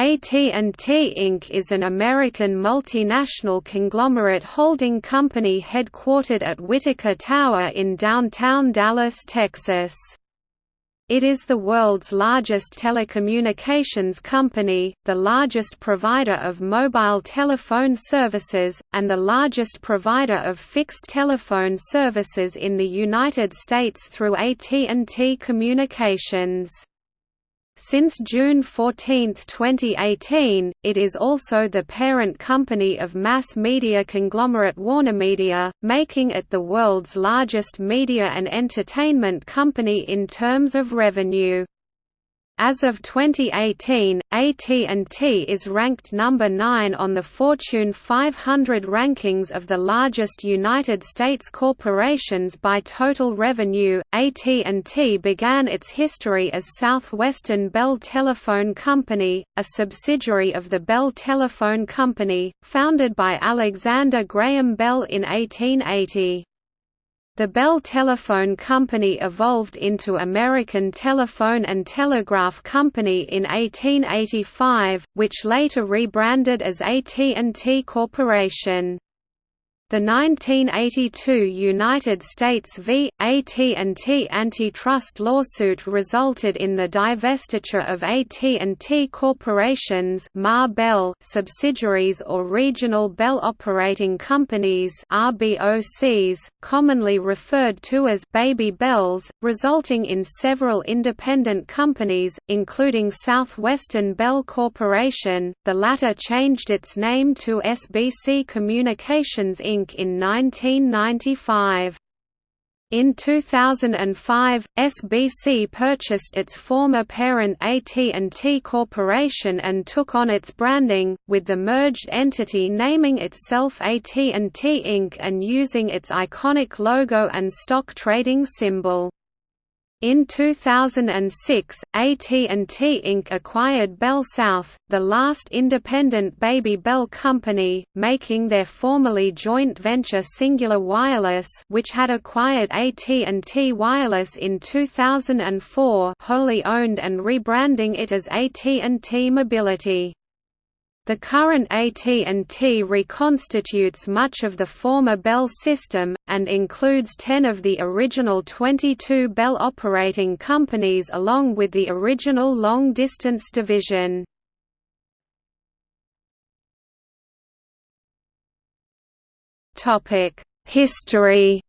AT&T Inc. is an American multinational conglomerate holding company headquartered at Whitacre Tower in downtown Dallas, Texas. It is the world's largest telecommunications company, the largest provider of mobile telephone services, and the largest provider of fixed telephone services in the United States through AT&T Communications. Since June 14, 2018, it is also the parent company of mass media conglomerate WarnerMedia, making it the world's largest media and entertainment company in terms of revenue. As of 2018, AT&T is ranked number 9 on the Fortune 500 rankings of the largest United States corporations by total revenue. AT&T began its history as Southwestern Bell Telephone Company, a subsidiary of the Bell Telephone Company, founded by Alexander Graham Bell in 1880. The Bell Telephone Company evolved into American Telephone and Telegraph Company in 1885, which later rebranded as AT&T Corporation. The 1982 United States v. AT&T antitrust lawsuit resulted in the divestiture of AT&T Corporation's Ma Bell subsidiaries or regional Bell operating companies RBOCs, commonly referred to as Baby Bells, resulting in several independent companies, including Southwestern Bell Corporation. The latter changed its name to SBC Communications Inc Inc. in 1995. In 2005, SBC purchased its former parent AT&T Corporation and took on its branding, with the merged entity naming itself AT&T Inc. and using its iconic logo and stock trading symbol. In 2006, AT&T Inc. acquired Bell South, the last independent Baby Bell company, making their formerly joint venture Cingular Wireless which had acquired AT&T Wireless in 2004 wholly owned and rebranding it as AT&T Mobility. The current AT&T reconstitutes much of the former Bell system, and includes 10 of the original 22 Bell operating companies along with the original long-distance division. History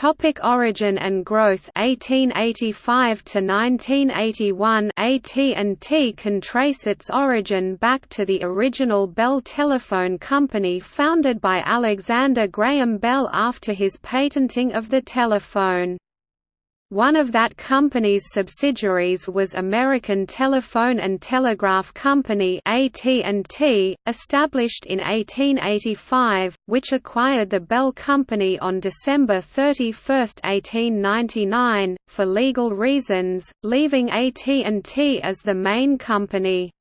Topic origin and growth 1885 to 1981 AT&T can trace its origin back to the original Bell Telephone Company founded by Alexander Graham Bell after his patenting of the telephone. One of that company's subsidiaries was American Telephone and Telegraph Company AT&T, established in 1885, which acquired the Bell Company on December 31, 1899, for legal reasons, leaving AT&T as the main company.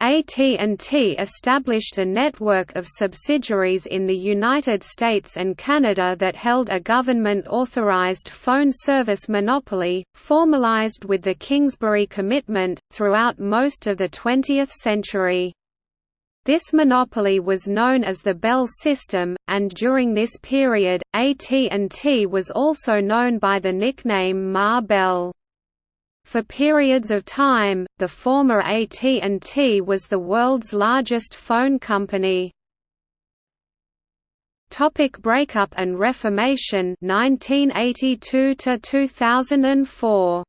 AT&T established a network of subsidiaries in the United States and Canada that held a government-authorized phone service monopoly, formalized with the Kingsbury Commitment, throughout most of the 20th century. This monopoly was known as the Bell System, and during this period, AT&T was also known by the nickname Ma Bell. For periods of time, the former AT&T was the world's largest phone company. Topic breakup and reformation 1982 to 2004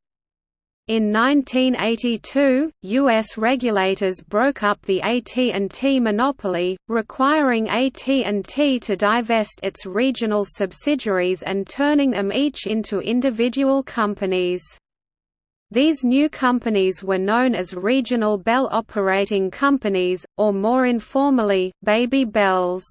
in 1982, U.S. regulators broke up the AT&T monopoly, requiring AT&T to divest its regional subsidiaries and turning them each into individual companies. These new companies were known as Regional Bell Operating Companies, or more informally, Baby Bells.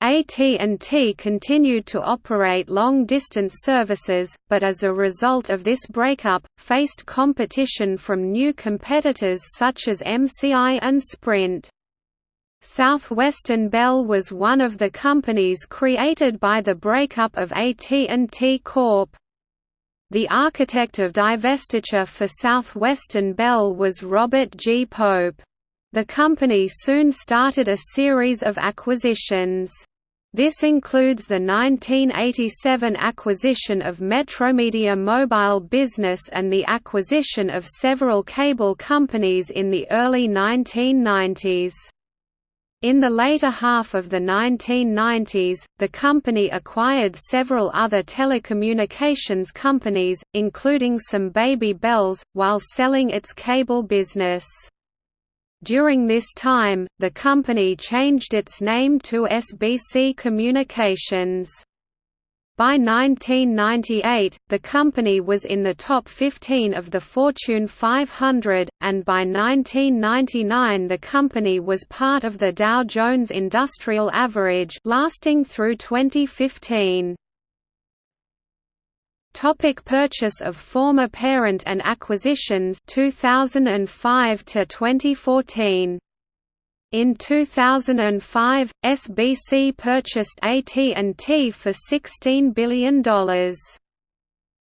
AT&T continued to operate long-distance services, but as a result of this breakup, faced competition from new competitors such as MCI and Sprint. Southwestern Bell was one of the companies created by the breakup of AT&T Corp. The architect of divestiture for Southwestern Bell was Robert G. Pope. The company soon started a series of acquisitions. This includes the 1987 acquisition of Metromedia Mobile Business and the acquisition of several cable companies in the early 1990s. In the later half of the 1990s, the company acquired several other telecommunications companies, including some Baby Bells, while selling its cable business. During this time, the company changed its name to SBC Communications. By 1998, the company was in the top 15 of the Fortune 500, and by 1999 the company was part of the Dow Jones Industrial Average lasting through 2015. Topic purchase of former parent and acquisitions 2005 to 2014 in 2005, SBC purchased AT&T for $16 billion.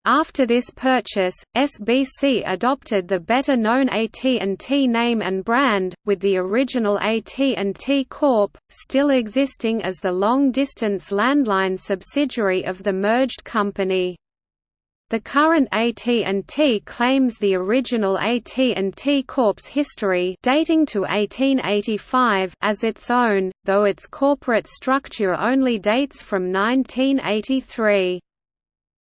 After this purchase, SBC adopted the better-known AT&T name and brand, with the original AT&T Corp. still existing as the long-distance landline subsidiary of the merged company. The current AT&T claims the original AT&T Corp's history dating to 1885 as its own, though its corporate structure only dates from 1983.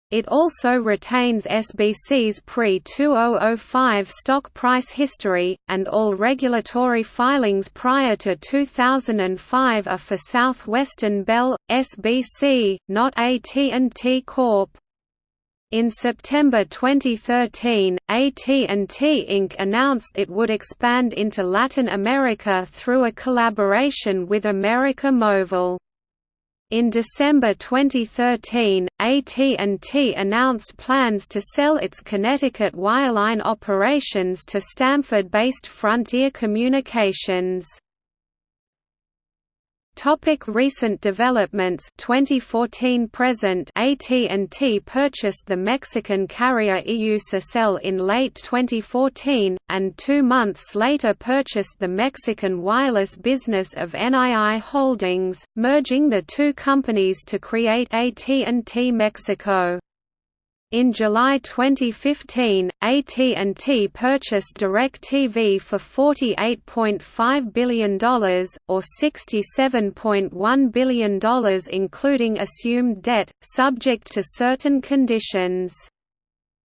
It also retains SBC's pre-2005 stock price history, and all regulatory filings prior to 2005 are for Southwestern Bell, SBC, not AT&T Corp. In September 2013, AT&T Inc. announced it would expand into Latin America through a collaboration with América Móvil. In December 2013, AT&T announced plans to sell its Connecticut wireline operations to Stamford-based Frontier Communications. Topic recent developments. 2014 present AT&T purchased the Mexican carrier Iusacell in late 2014 and 2 months later purchased the Mexican wireless business of NII Holdings merging the two companies to create AT&T Mexico in July 2015, AT&T purchased DirecTV for $48.5 billion, or $67.1 billion including assumed debt, subject to certain conditions.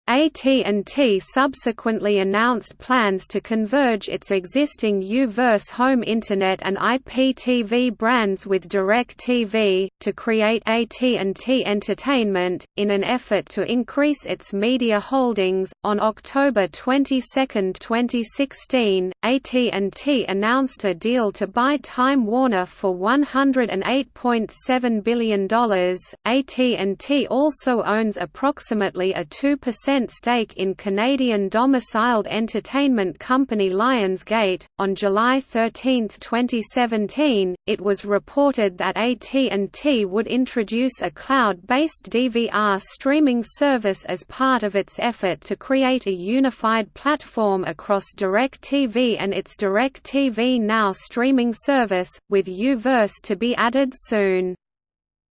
AT&T subsequently announced plans to converge its existing U-verse home internet and IPTV brands with DirecTV, to create AT&T Entertainment, in an effort to increase its media holdings. On October 22, 2016, AT&T announced a deal to buy Time Warner for $108.7 billion. AT&T also owns approximately a 2% stake in Canadian domiciled entertainment company Lionsgate. On July 13, 2017, it was reported that AT&T would introduce a cloud-based DVR streaming service as part of its effort to create a unified platform across DirecTV and its DirecTV Now streaming service, with U-verse to be added soon.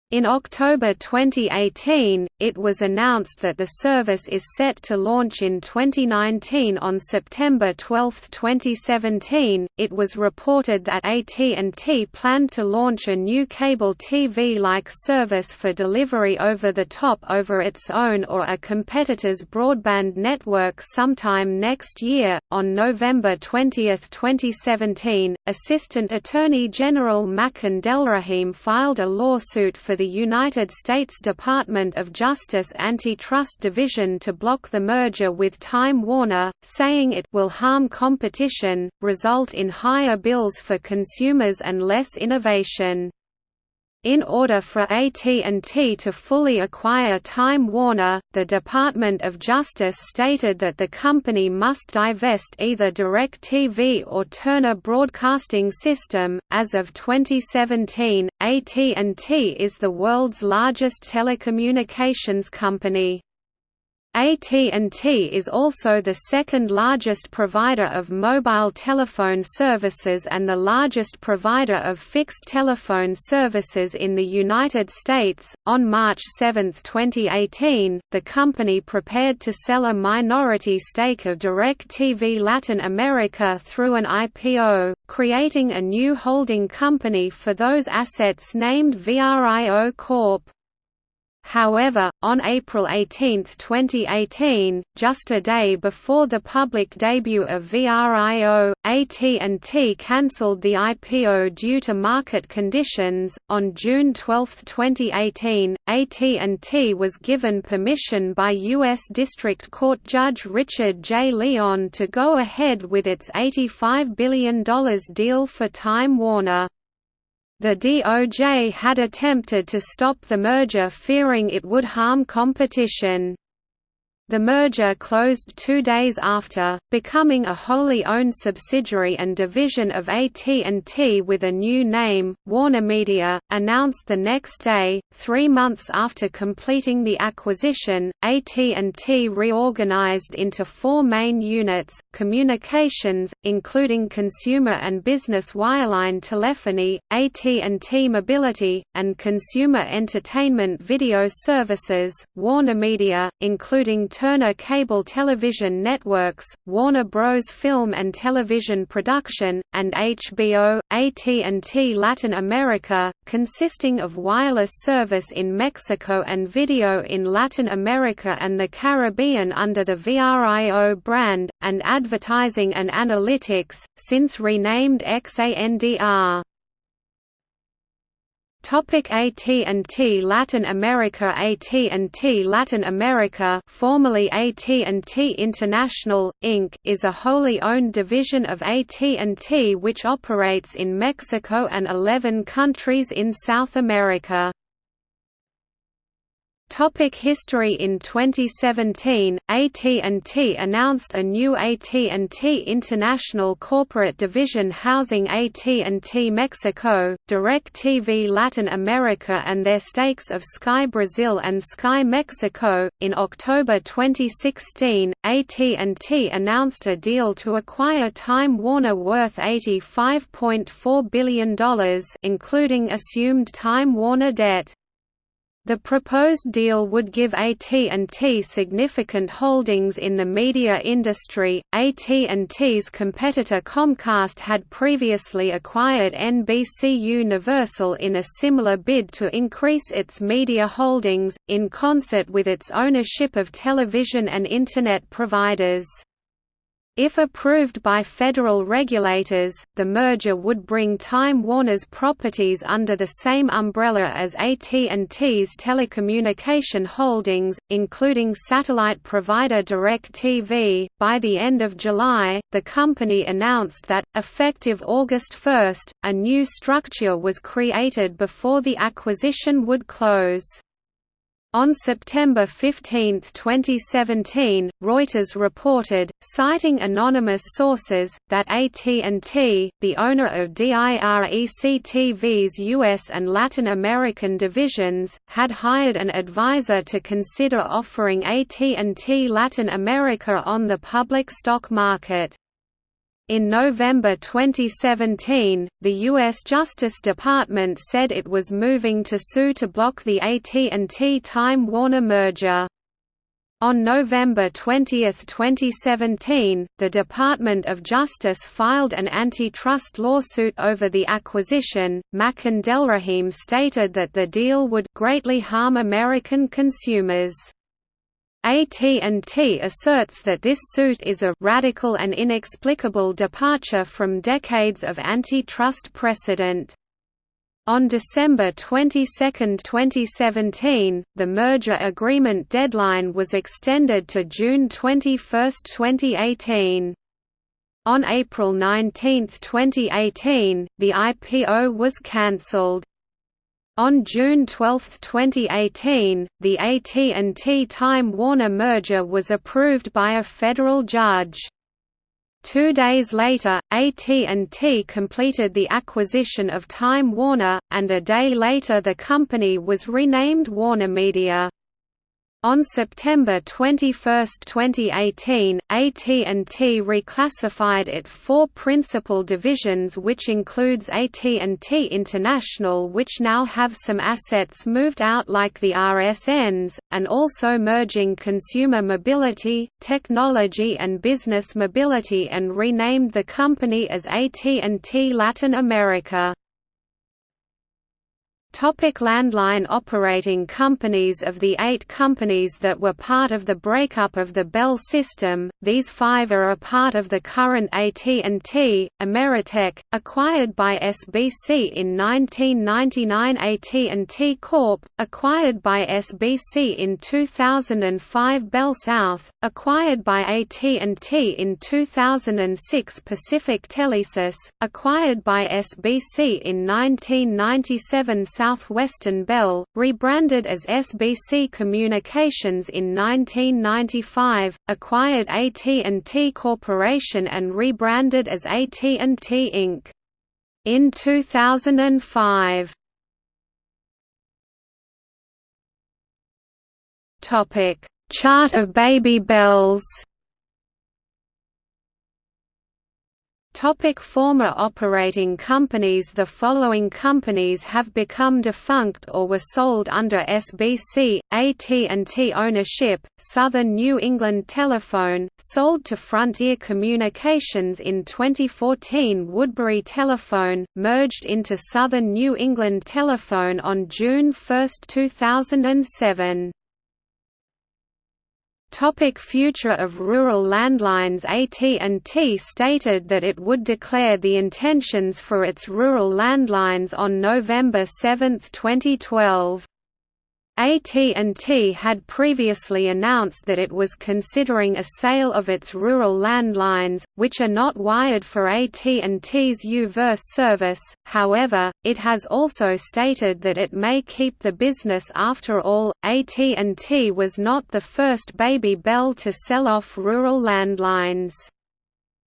In October 2018, it was announced that the service is set to launch in 2019 on September 12, 2017. It was reported that AT&T planned to launch a new cable TV-like service for delivery over the top over its own or a competitor's broadband network sometime next year. On November 20, 2017, Assistant Attorney General Makan Delrahim filed a lawsuit for the United States Department of Justice Antitrust Division to block the merger with Time Warner, saying it will harm competition, result in higher bills for consumers and less innovation. In order for AT&T to fully acquire Time Warner, the Department of Justice stated that the company must divest either DirecTV or Turner Broadcasting System. As of 2017, AT&T is the world's largest telecommunications company. AT&T is also the second largest provider of mobile telephone services and the largest provider of fixed telephone services in the United States. On March 7, 2018, the company prepared to sell a minority stake of DirecTV Latin America through an IPO, creating a new holding company for those assets named VRIO Corp. However, on April 18, 2018, just a day before the public debut of VRIO, AT&T cancelled the IPO due to market conditions. On June 12, 2018, AT&T was given permission by U.S. District Court Judge Richard J. Leon to go ahead with its $85 billion deal for Time Warner. The DOJ had attempted to stop the merger fearing it would harm competition. The merger closed two days after, becoming a wholly owned subsidiary and division of AT&T with a new name, WarnerMedia, announced the next day. Three months after completing the acquisition, AT&T reorganized into four main units, communications, including consumer and business wireline telephony, AT&T Mobility, and consumer entertainment video services, WarnerMedia, including Turner Cable Television Networks, Warner Bros. Film and Television Production, and HBO, AT&T Latin America, consisting of wireless service in Mexico and video in Latin America and the Caribbean under the VRIO brand, and advertising and analytics, since renamed XANDR. Topic AT&T Latin America AT&T Latin America formerly AT&T International, Inc. is a wholly owned division of AT&T which operates in Mexico and 11 countries in South America. Topic history In 2017, AT&T announced a new AT&T International corporate division housing AT&T Mexico, DirecTV Latin America and their stakes of Sky Brazil and Sky Mexico. In October 2016, AT&T announced a deal to acquire Time Warner worth $85.4 billion including assumed Time Warner debt. The proposed deal would give AT&T significant holdings in the media industry. AT&T's competitor Comcast had previously acquired NBC Universal in a similar bid to increase its media holdings in concert with its ownership of television and internet providers. If approved by federal regulators, the merger would bring Time Warner's properties under the same umbrella as AT&T's telecommunication holdings, including satellite provider DirecTV. By the end of July, the company announced that, effective August 1, a new structure was created before the acquisition would close. On September 15, 2017, Reuters reported, citing anonymous sources, that AT&T, the owner of DirecTV's US and Latin American divisions, had hired an advisor to consider offering AT&T Latin America on the public stock market. In November 2017, the U.S. Justice Department said it was moving to sue to block the AT&T Time Warner merger. On November 20, 2017, the Department of Justice filed an antitrust lawsuit over the acquisition. Makan Delrahim stated that the deal would greatly harm American consumers. AT&T asserts that this suit is a «radical and inexplicable departure from decades of antitrust precedent». On December 22, 2017, the merger agreement deadline was extended to June 21, 2018. On April 19, 2018, the IPO was cancelled. On June 12, 2018, the AT&T Time Warner merger was approved by a federal judge. Two days later, AT&T completed the acquisition of Time Warner, and a day later the company was renamed WarnerMedia. On September 21, 2018, AT&T reclassified it four principal divisions which includes AT&T International which now have some assets moved out like the RSNs, and also merging consumer mobility, technology and business mobility and renamed the company as AT&T Latin America. Topic landline operating companies Of the eight companies that were part of the breakup of the Bell system, these five are a part of the current AT&T, Ameritech, acquired by SBC in 1999 AT&T Corp., acquired by SBC in 2005 Bell South, acquired by AT&T in 2006 Pacific Telesis, acquired by SBC in 1997 Southwestern Bell, rebranded as SBC Communications in 1995, acquired AT&T Corporation and rebranded as AT&T Inc. In 2005. Topic: Chart of baby bells. Topic former operating companies The following companies have become defunct or were sold under SBC, AT&T ownership, Southern New England Telephone, sold to Frontier Communications in 2014 Woodbury Telephone, merged into Southern New England Telephone on June 1, 2007. Topic future of rural landlines AT&T stated that it would declare the intentions for its rural landlines on November 7, 2012. AT&T had previously announced that it was considering a sale of its rural landlines, which are not wired for AT&T's U-verse service, however, it has also stated that it may keep the business after all. AT&T was not the first Baby Bell to sell off rural landlines.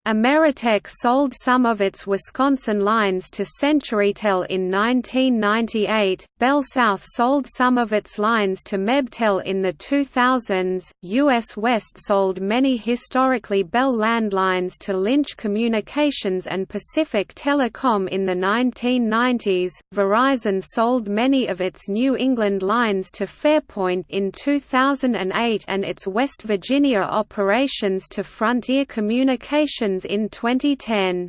Ameritech sold some of its Wisconsin lines to CenturyTel in 1998, Bell South sold some of its lines to Mebtel in the 2000s, US West sold many historically Bell landlines to Lynch Communications and Pacific Telecom in the 1990s, Verizon sold many of its New England lines to Fairpoint in 2008 and its West Virginia operations to Frontier Communications in 2010.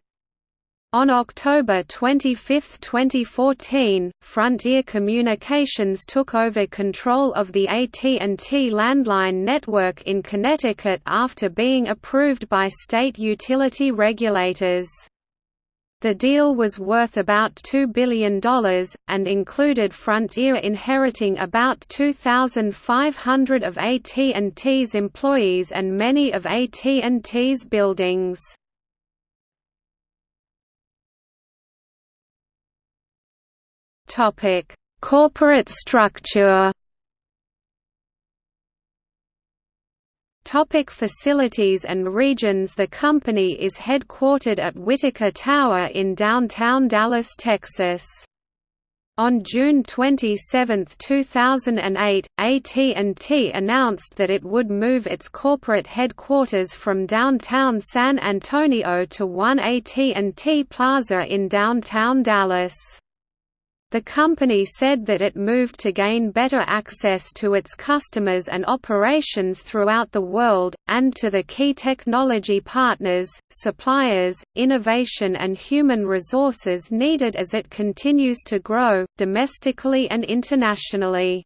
On October 25, 2014, Frontier Communications took over control of the AT&T landline network in Connecticut after being approved by state utility regulators. The deal was worth about $2 billion, and included Frontier inheriting about 2,500 of AT&T's employees and many of AT&T's buildings. Corporate structure Topic facilities and regions The company is headquartered at Whitacre Tower in downtown Dallas, Texas. On June 27, 2008, AT&T announced that it would move its corporate headquarters from downtown San Antonio to One AT&T Plaza in downtown Dallas. The company said that it moved to gain better access to its customers and operations throughout the world, and to the key technology partners, suppliers, innovation and human resources needed as it continues to grow, domestically and internationally.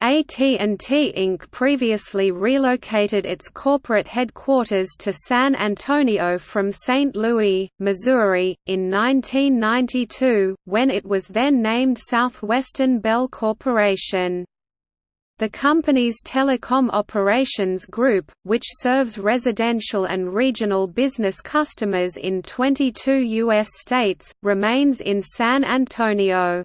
AT&T Inc. previously relocated its corporate headquarters to San Antonio from St. Louis, Missouri, in 1992, when it was then named Southwestern Bell Corporation. The company's telecom operations group, which serves residential and regional business customers in 22 U.S. states, remains in San Antonio.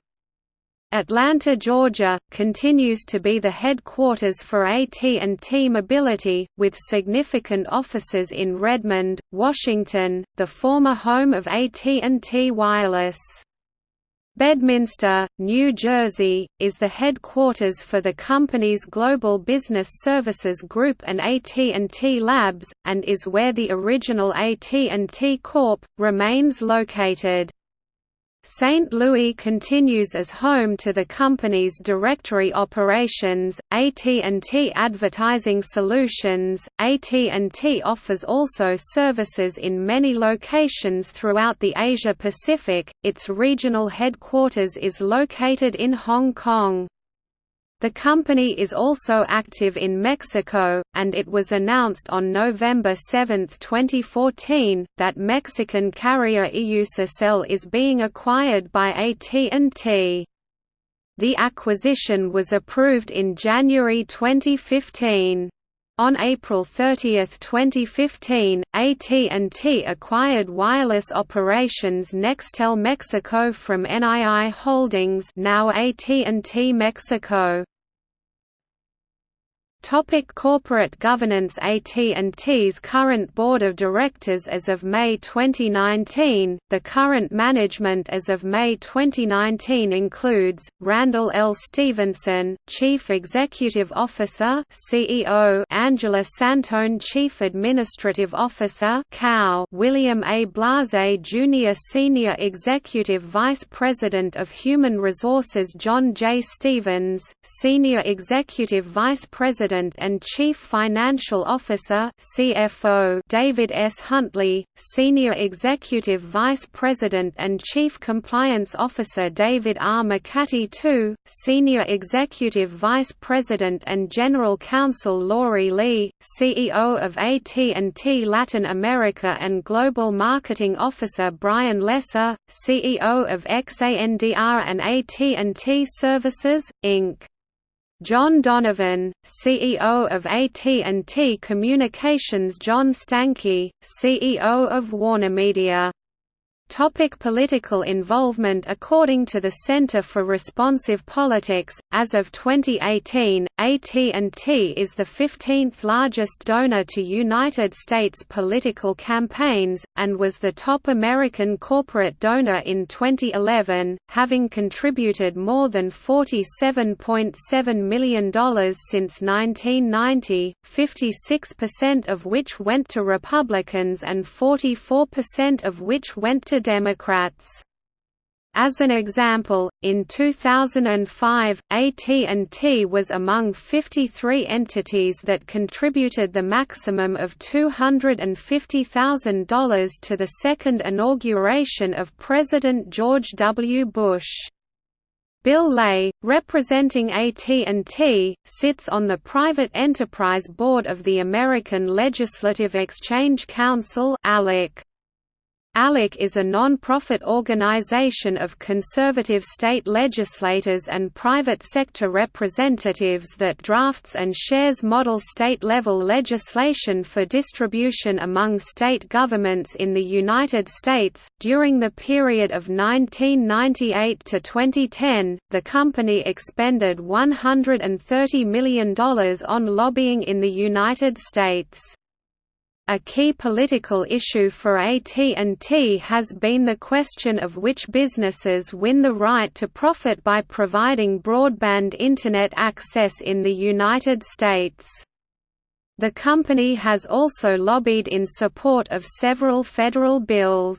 Atlanta, Georgia, continues to be the headquarters for AT&T Mobility, with significant offices in Redmond, Washington, the former home of AT&T Wireless. Bedminster, New Jersey, is the headquarters for the company's Global Business Services Group and AT&T Labs, and is where the original AT&T Corp. remains located. St. Louis continues as home to the company's directory operations, AT&T Advertising Solutions. AT&T offers also services in many locations throughout the Asia Pacific. Its regional headquarters is located in Hong Kong. The company is also active in Mexico, and it was announced on November 7, 2014, that Mexican carrier iusacell is being acquired by AT&T. The acquisition was approved in January 2015. On April 30, 2015, AT&T acquired wireless operations Nextel Mexico from NII Holdings now AT&T Mexico. Topic corporate governance AT&T's current board of directors as of May 2019 The current management as of May 2019 includes Randall L Stephenson, Chief Executive Officer (CEO), Angela Santone, Chief Administrative Officer (COW), William A. Blase Jr., Senior Executive Vice President of Human Resources, John J. Stephens, Senior Executive Vice President President and Chief Financial Officer (CFO) David S. Huntley, Senior Executive Vice President and Chief Compliance Officer David R. McCarty II, Senior Executive Vice President and General Counsel Lori Lee, CEO of AT&T Latin America and Global Marketing Officer Brian Lesser, CEO of XANDR and AT&T Services, Inc. John Donovan, CEO of AT&T Communications John Stankey, CEO of WarnerMedia Topic political involvement. According to the Center for Responsive Politics, as of 2018, AT&T is the 15th largest donor to United States political campaigns, and was the top American corporate donor in 2011, having contributed more than $47.7 million since 1990, 56% of which went to Republicans and 44% of which went to Democrats. As an example, in 2005, AT&T was among 53 entities that contributed the maximum of $250,000 to the second inauguration of President George W. Bush. Bill Ley, representing AT&T, sits on the Private Enterprise Board of the American Legislative Exchange Council ALEC. ALEC is a non-profit organization of conservative state legislators and private sector representatives that drafts and shares model state-level legislation for distribution among state governments in the United States. During the period of 1998 to 2010, the company expended $130 million on lobbying in the United States. A key political issue for AT&T has been the question of which businesses win the right to profit by providing broadband Internet access in the United States. The company has also lobbied in support of several federal bills.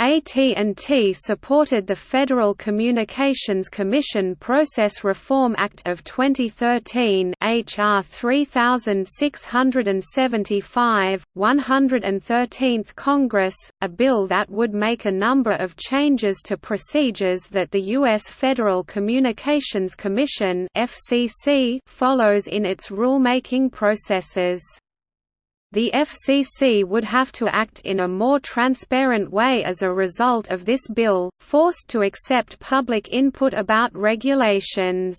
AT&T supported the Federal Communications Commission Process Reform Act of 2013 HR 3675, 113th Congress, a bill that would make a number of changes to procedures that the U.S. Federal Communications Commission FCC follows in its rulemaking processes. The FCC would have to act in a more transparent way as a result of this bill, forced to accept public input about regulations.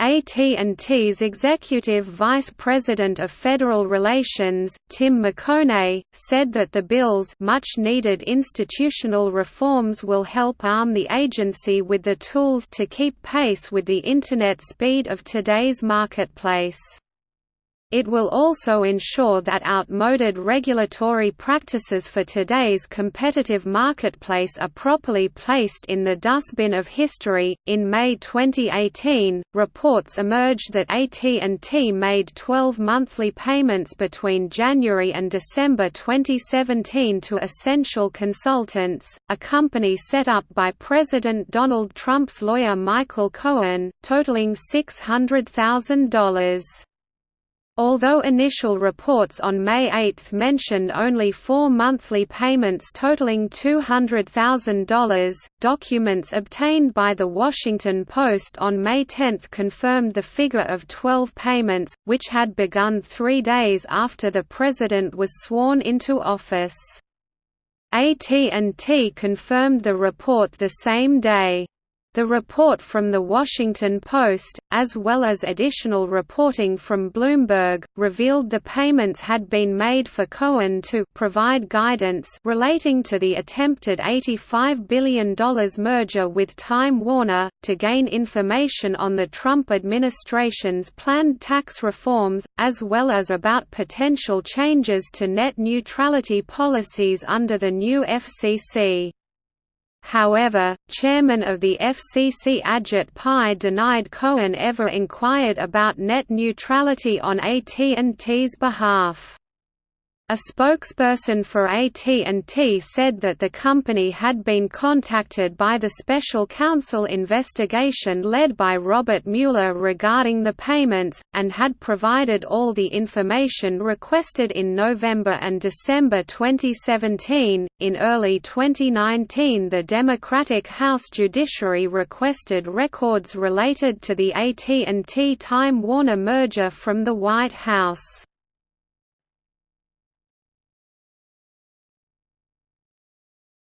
AT&T's Executive Vice President of Federal Relations, Tim McConey, said that the bill's much-needed institutional reforms will help arm the agency with the tools to keep pace with the Internet speed of today's marketplace. It will also ensure that outmoded regulatory practices for today's competitive marketplace are properly placed in the dustbin of history. In May 2018, reports emerged that AT&T made 12 monthly payments between January and December 2017 to Essential Consultants, a company set up by President Donald Trump's lawyer Michael Cohen, totaling $600,000. Although initial reports on May 8 mentioned only four monthly payments totaling $200,000, documents obtained by The Washington Post on May 10 confirmed the figure of 12 payments, which had begun three days after the president was sworn into office. AT&T confirmed the report the same day. The report from The Washington Post, as well as additional reporting from Bloomberg, revealed the payments had been made for Cohen to provide guidance relating to the attempted $85 billion merger with Time Warner, to gain information on the Trump administration's planned tax reforms, as well as about potential changes to net neutrality policies under the new FCC. However, chairman of the FCC Ajit Pai denied Cohen ever inquired about net neutrality on AT&T's behalf. A spokesperson for AT&T said that the company had been contacted by the special counsel investigation led by Robert Mueller regarding the payments, and had provided all the information requested in November and December 2017. In early 2019, the Democratic House Judiciary requested records related to the AT&T Time Warner merger from the White House.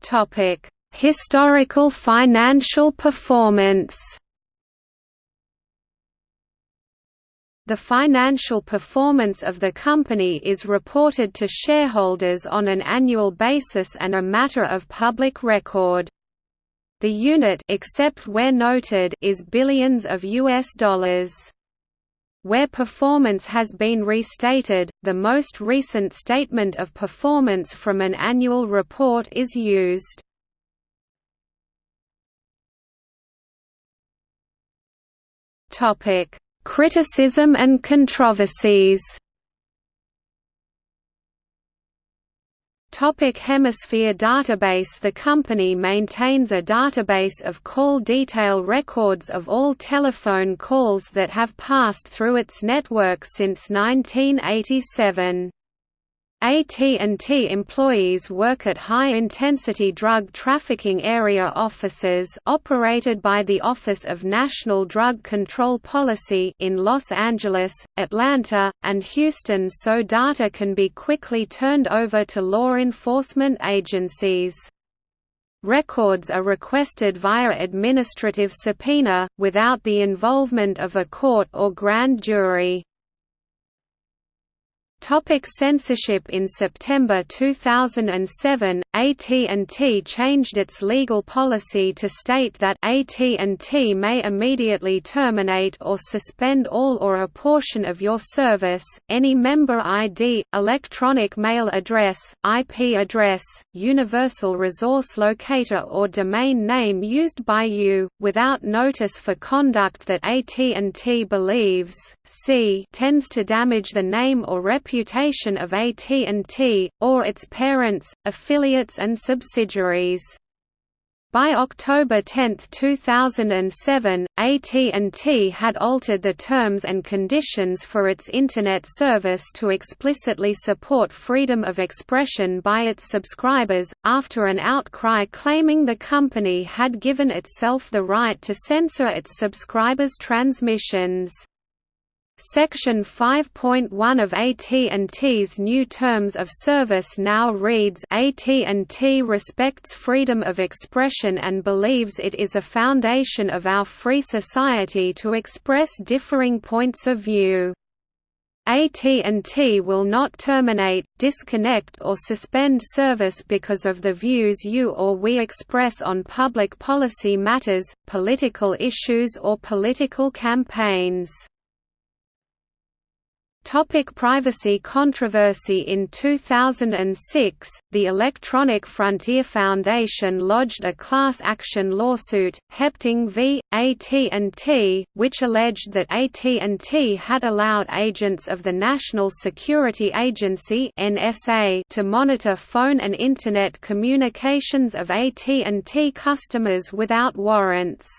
Topic: Historical financial performance. The financial performance of the company is reported to shareholders on an annual basis and a matter of public record. The unit except where noted is billions of US dollars. Where performance has been restated, the most recent statement of performance from an annual report is used. Criticism and controversies Topic Hemisphere database The company maintains a database of call detail records of all telephone calls that have passed through its network since 1987. AT&T employees work at high-intensity drug trafficking area offices operated by the Office of National Drug Control Policy in Los Angeles, Atlanta, and Houston so data can be quickly turned over to law enforcement agencies. Records are requested via administrative subpoena, without the involvement of a court or grand jury. Topic censorship. In September 2007, AT&T changed its legal policy to state that AT&T may immediately terminate or suspend all or a portion of your service, any member ID, electronic mail address, IP address, universal resource locator or domain name used by you, without notice for conduct that AT&T believes, c tends to damage the name or reputation of AT&T, or its parents, affiliates and subsidiaries. By October 10, 2007, AT&T had altered the terms and conditions for its Internet service to explicitly support freedom of expression by its subscribers, after an outcry claiming the company had given itself the right to censor its subscribers' transmissions. Section 5.1 of AT&T's new terms of service now reads AT&T respects freedom of expression and believes it is a foundation of our free society to express differing points of view. AT&T will not terminate, disconnect or suspend service because of the views you or we express on public policy matters, political issues or political campaigns. Topic privacy controversy In 2006, the Electronic Frontier Foundation lodged a class action lawsuit, Hepting v. AT&T, which alleged that AT&T had allowed agents of the National Security Agency (NSA) to monitor phone and internet communications of AT&T customers without warrants.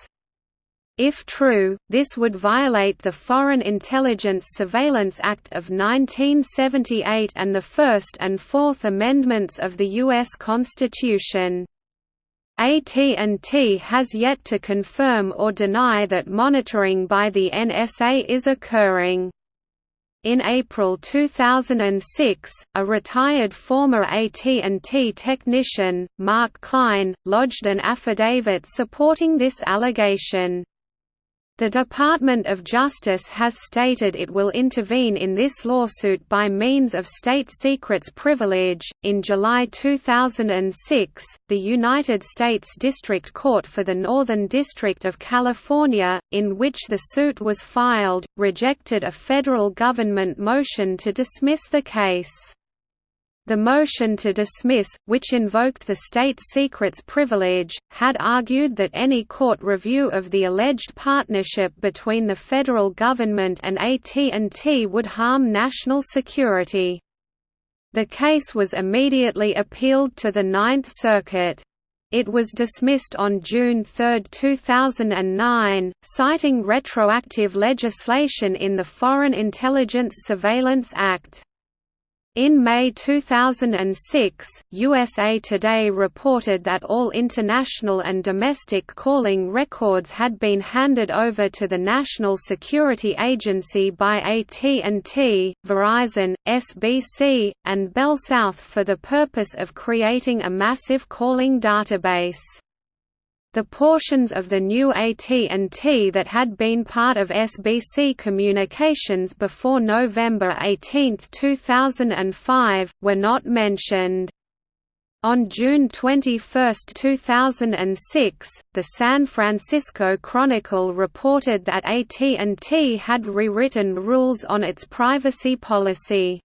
If true, this would violate the Foreign Intelligence Surveillance Act of 1978 and the First and Fourth Amendments of the U.S. Constitution. AT&T has yet to confirm or deny that monitoring by the NSA is occurring. In April 2006, a retired former AT&T technician, Mark Klein, lodged an affidavit supporting this allegation. The Department of Justice has stated it will intervene in this lawsuit by means of state secrets privilege. In July 2006, the United States District Court for the Northern District of California, in which the suit was filed, rejected a federal government motion to dismiss the case. The motion to dismiss, which invoked the state secrets privilege, had argued that any court review of the alleged partnership between the federal government and AT&T would harm national security. The case was immediately appealed to the Ninth Circuit. It was dismissed on June 3, 2009, citing retroactive legislation in the Foreign Intelligence Surveillance Act. In May 2006, USA Today reported that all international and domestic calling records had been handed over to the National Security Agency by AT&T, Verizon, SBC, and BellSouth for the purpose of creating a massive calling database. The portions of the new AT&T that had been part of SBC Communications before November 18, 2005, were not mentioned. On June 21, 2006, the San Francisco Chronicle reported that AT&T had rewritten rules on its privacy policy.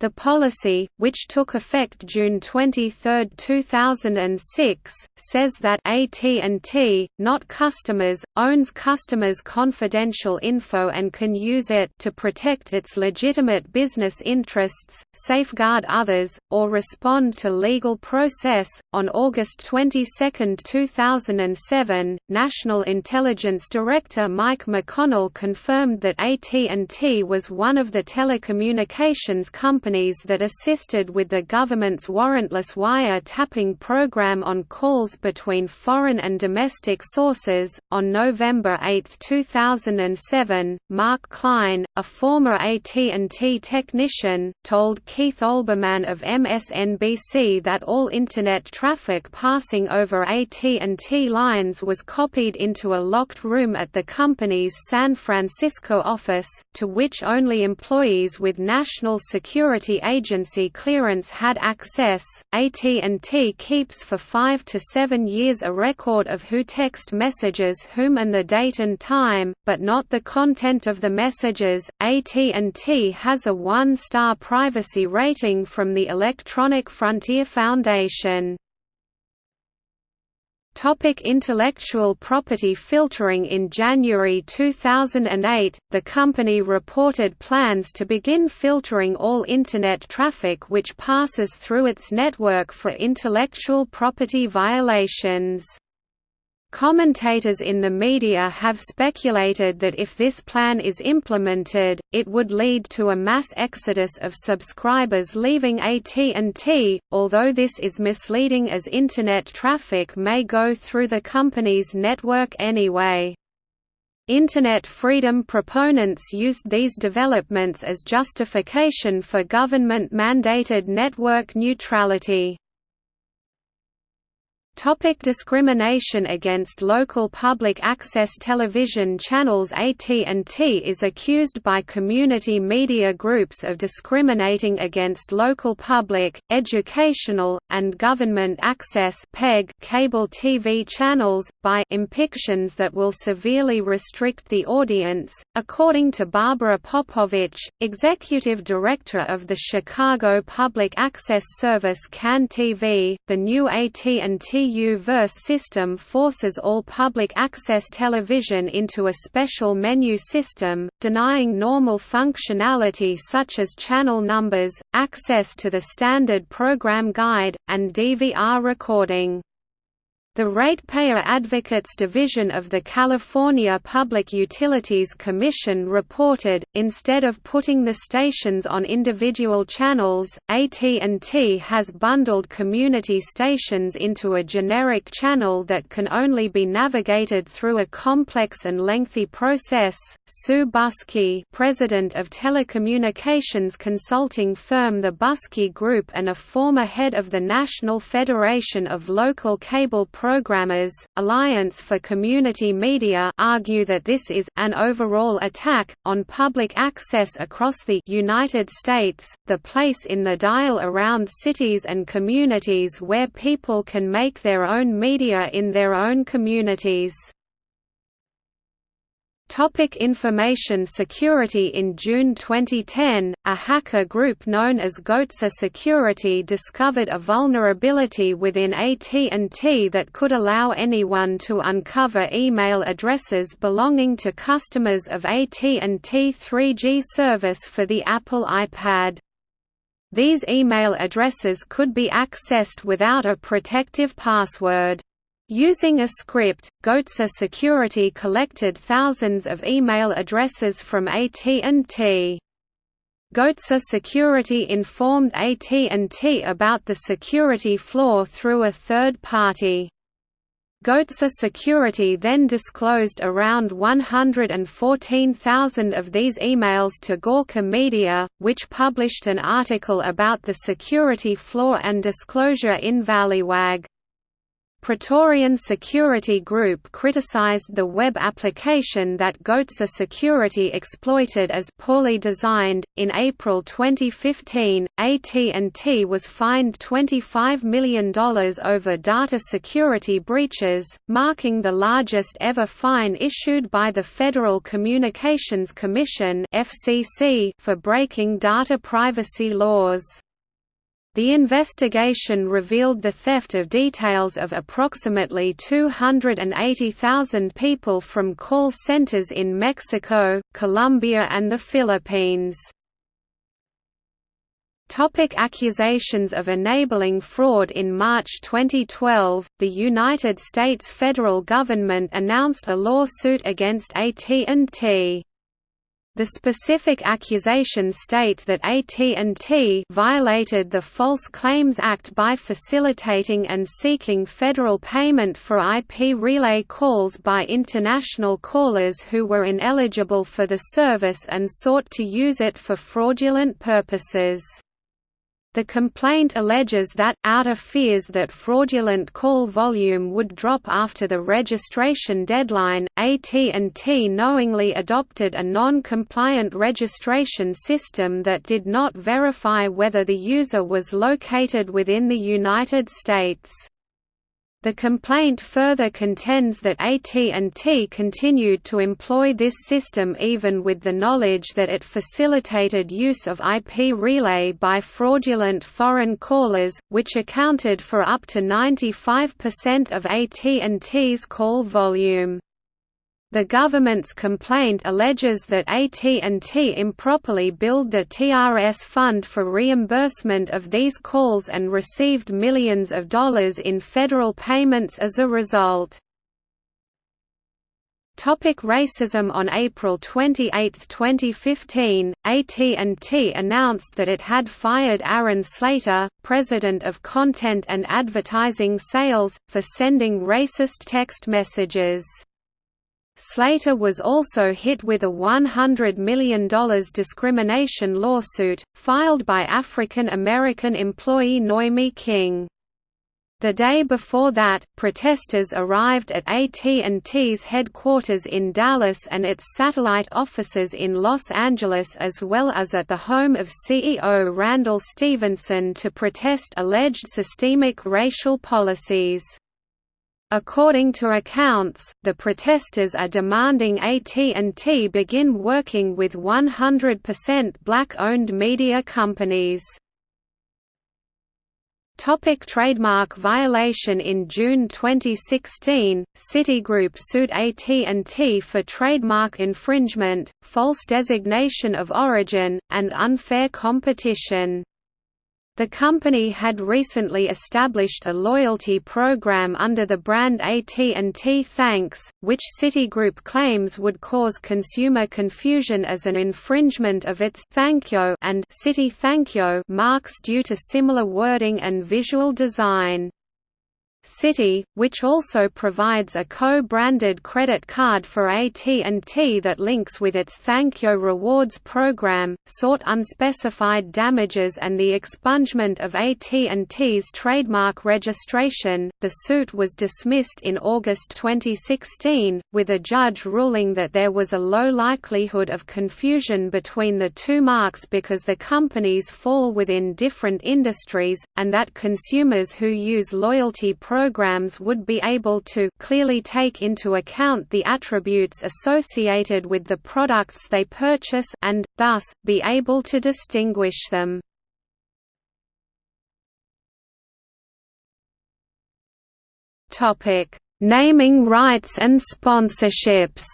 The policy, which took effect June 23, 2006, says that AT&T, not customers, owns customers' confidential info and can use it to protect its legitimate business interests, safeguard others, or respond to legal process. On August 22, 2007, National Intelligence Director Mike McConnell confirmed that AT&T was one of the telecommunications companies companies that assisted with the government's warrantless wire-tapping program on calls between foreign and domestic sources. On November 8, 2007, Mark Klein, a former AT&T technician, told Keith Olbermann of MSNBC that all internet traffic passing over AT&T lines was copied into a locked room at the company's San Francisco office, to which only employees with national security Security Agency clearance had access. AT&T keeps for 5 to 7 years a record of who text messages whom and the date and time, but not the content of the messages. AT&T has a 1-star privacy rating from the Electronic Frontier Foundation. Topic intellectual property filtering In January 2008, the company reported plans to begin filtering all Internet traffic which passes through its network for intellectual property violations. Commentators in the media have speculated that if this plan is implemented, it would lead to a mass exodus of subscribers leaving AT&T, although this is misleading as Internet traffic may go through the company's network anyway. Internet freedom proponents used these developments as justification for government-mandated network neutrality. Topic discrimination against local public access television channels AT&T is accused by community media groups of discriminating against local public, educational, and government access PEG cable TV channels, by impictions that will severely restrict the audience. According to Barbara Popovic, executive director of the Chicago public access service CAN TV, the new AT&T U-verse system forces all public access television into a special menu system, denying normal functionality such as channel numbers, access to the standard program guide, and DVR recording. The Ratepayer Advocates Division of the California Public Utilities Commission reported, instead of putting the stations on individual channels, AT&T has bundled community stations into a generic channel that can only be navigated through a complex and lengthy process. Sue Buske, president of telecommunications consulting firm The Buske Group and a former head of the National Federation of Local Cable Programmers, Alliance for Community Media argue that this is an overall attack, on public access across the United States, the place in the dial around cities and communities where people can make their own media in their own communities. Topic information security In June 2010, a hacker group known as Goatse Security discovered a vulnerability within AT&T that could allow anyone to uncover email addresses belonging to customers of AT&T 3G service for the Apple iPad. These email addresses could be accessed without a protective password. Using a script, Goatse Security collected thousands of email addresses from AT&T. Goatse Security informed AT&T about the security flaw through a third party. Goatse Security then disclosed around 114,000 of these emails to Gawker Media, which published an article about the security flaw and disclosure in Valleywag. Praetorian Security Group criticized the web application that Goatse Security exploited as poorly designed. In April 2015, AT&T was fined $25 million over data security breaches, marking the largest ever fine issued by the Federal Communications Commission (FCC) for breaking data privacy laws. The investigation revealed the theft of details of approximately 280,000 people from call centers in Mexico, Colombia and the Philippines. Topic accusations of enabling fraud In March 2012, the United States federal government announced a lawsuit against AT&T. The specific accusations state that AT&T violated the False Claims Act by facilitating and seeking federal payment for IP relay calls by international callers who were ineligible for the service and sought to use it for fraudulent purposes. The complaint alleges that, out of fears that fraudulent call volume would drop after the registration deadline, AT&T knowingly adopted a non-compliant registration system that did not verify whether the user was located within the United States. The complaint further contends that AT&T continued to employ this system even with the knowledge that it facilitated use of IP relay by fraudulent foreign callers, which accounted for up to 95% of AT&T's call volume. The government's complaint alleges that AT&T improperly billed the TRS fund for reimbursement of these calls and received millions of dollars in federal payments as a result. Topic racism On April 28, 2015, AT&T announced that it had fired Aaron Slater, president of Content and Advertising Sales, for sending racist text messages. Slater was also hit with a $100 million discrimination lawsuit, filed by African American employee Noemi King. The day before that, protesters arrived at AT&T's headquarters in Dallas and its satellite offices in Los Angeles as well as at the home of CEO Randall Stephenson to protest alleged systemic racial policies. According to accounts, the protesters are demanding AT&T begin working with 100% black-owned media companies. Topic trademark violation In June 2016, Citigroup sued AT&T for trademark infringement, false designation of origin, and unfair competition. The company had recently established a loyalty program under the brand AT&T Thanks, which Citigroup claims would cause consumer confusion as an infringement of its ThankYou and Citi ThankYou marks due to similar wording and visual design. Citi, which also provides a co-branded credit card for AT&T that links with its ThankYou Rewards program, sought unspecified damages and the expungement of AT&T's trademark registration. The suit was dismissed in August 2016, with a judge ruling that there was a low likelihood of confusion between the two marks because the companies fall within different industries, and that consumers who use loyalty programs would be able to clearly take into account the attributes associated with the products they purchase and, thus, be able to distinguish them. Naming rights and sponsorships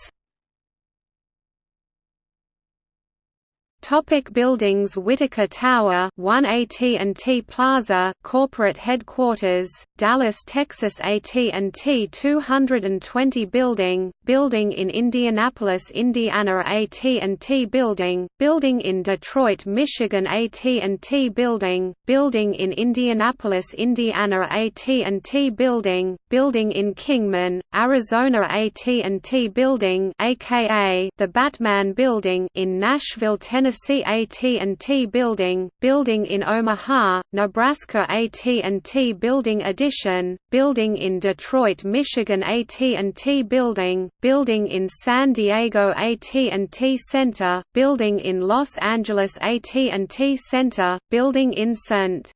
Topic buildings Whitacre Tower 1 AT&T Plaza corporate headquarters Dallas Texas AT&T 220 building building in Indianapolis Indiana AT&T building building in Detroit Michigan AT&T building building in Indianapolis Indiana AT&T building building in Kingman Arizona AT&T building aka the Batman building in Nashville Tennessee AT&T Building, Building in Omaha, Nebraska AT&T Building Addition, Building in Detroit, Michigan AT&T Building, Building in San Diego AT&T Center, Building in Los Angeles AT&T Center, Building in St.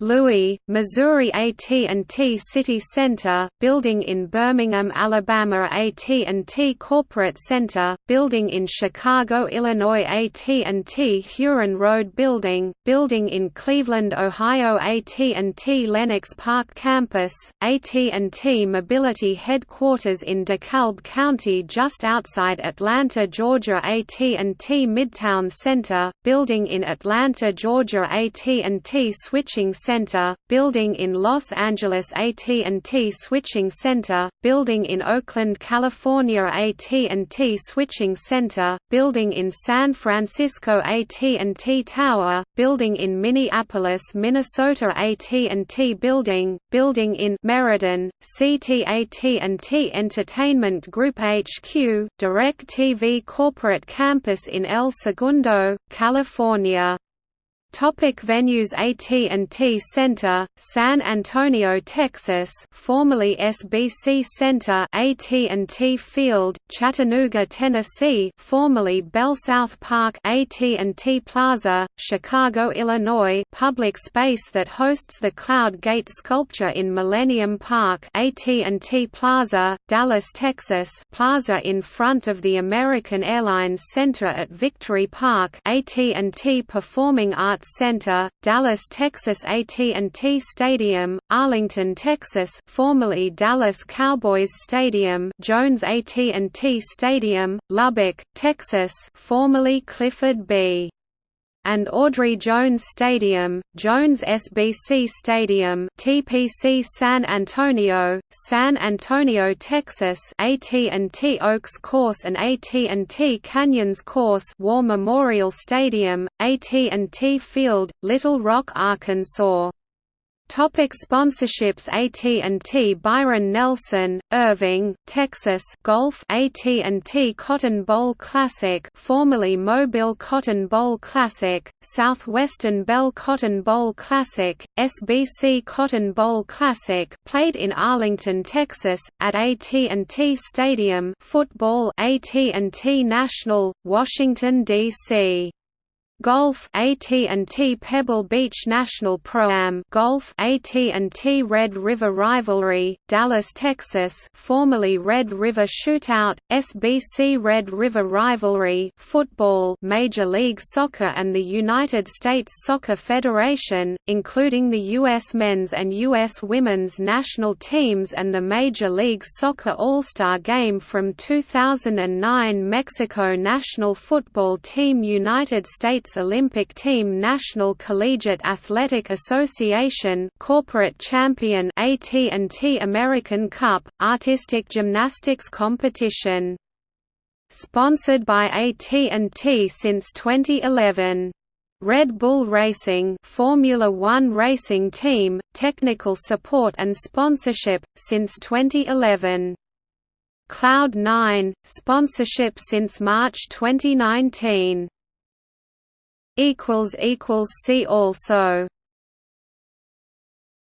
Louis, Missouri AT&T City Center, building in Birmingham, Alabama AT&T Corporate Center, building in Chicago, Illinois AT&T Huron Road Building, building in Cleveland, Ohio AT&T Lenox Park Campus, AT&T Mobility Headquarters in DeKalb County just outside Atlanta, Georgia AT&T Midtown Center, building in Atlanta, Georgia AT&T Switching Center, building in Los Angeles AT&T Switching Center, building in Oakland, California AT&T Switching Center, building in San Francisco AT&T Tower, building in Minneapolis, Minnesota AT&T Building, building in Meriden, CT AT&T Entertainment Group HQ, DirecTV Corporate Campus in El Segundo, California Topic venues AT&T Center, San Antonio, Texas, formerly SBC Center, AT&T Field, Chattanooga, Tennessee, formerly Bell South Park, AT&T Plaza, Chicago, Illinois, public space that hosts the Cloud Gate sculpture in Millennium Park, AT&T Plaza, Dallas, Texas, plaza in front of the American Airlines Center at Victory Park, AT&T Performing Arts Arts Center, Dallas, Texas AT&T Stadium, Arlington, Texas formerly Dallas Cowboys Stadium Jones AT&T Stadium, Lubbock, Texas formerly Clifford B and Audrey Jones Stadium, Jones SBC Stadium TPC San Antonio, San Antonio, Texas AT&T Oaks Course and AT&T Canyons Course War Memorial Stadium, AT&T Field, Little Rock, Arkansas Topic sponsorships AT&T Byron Nelson, Irving, Texas Golf AT&T Cotton Bowl Classic formerly Mobil Cotton Bowl Classic, Southwestern Bell Cotton Bowl Classic, SBC Cotton Bowl Classic played in Arlington, Texas, at AT&T Stadium football AT&T National, Washington, D.C. Golf AT&T Pebble Beach National Pro-Am Golf AT&T Red River Rivalry, Dallas, Texas formerly Red River Shootout, SBC Red River Rivalry Football Major League Soccer and the United States Soccer Federation, including the U.S. men's and U.S. women's national teams and the Major League Soccer All-Star Game from 2009 Mexico National Football Team United States Olympic Team National Collegiate Athletic Association corporate champion AT&T American Cup artistic gymnastics competition. Sponsored by AT&T since 2011 Red Bull Racing Formula 1 racing team technical support and sponsorship since 2011 Cloud9 sponsorship since March 2019 See also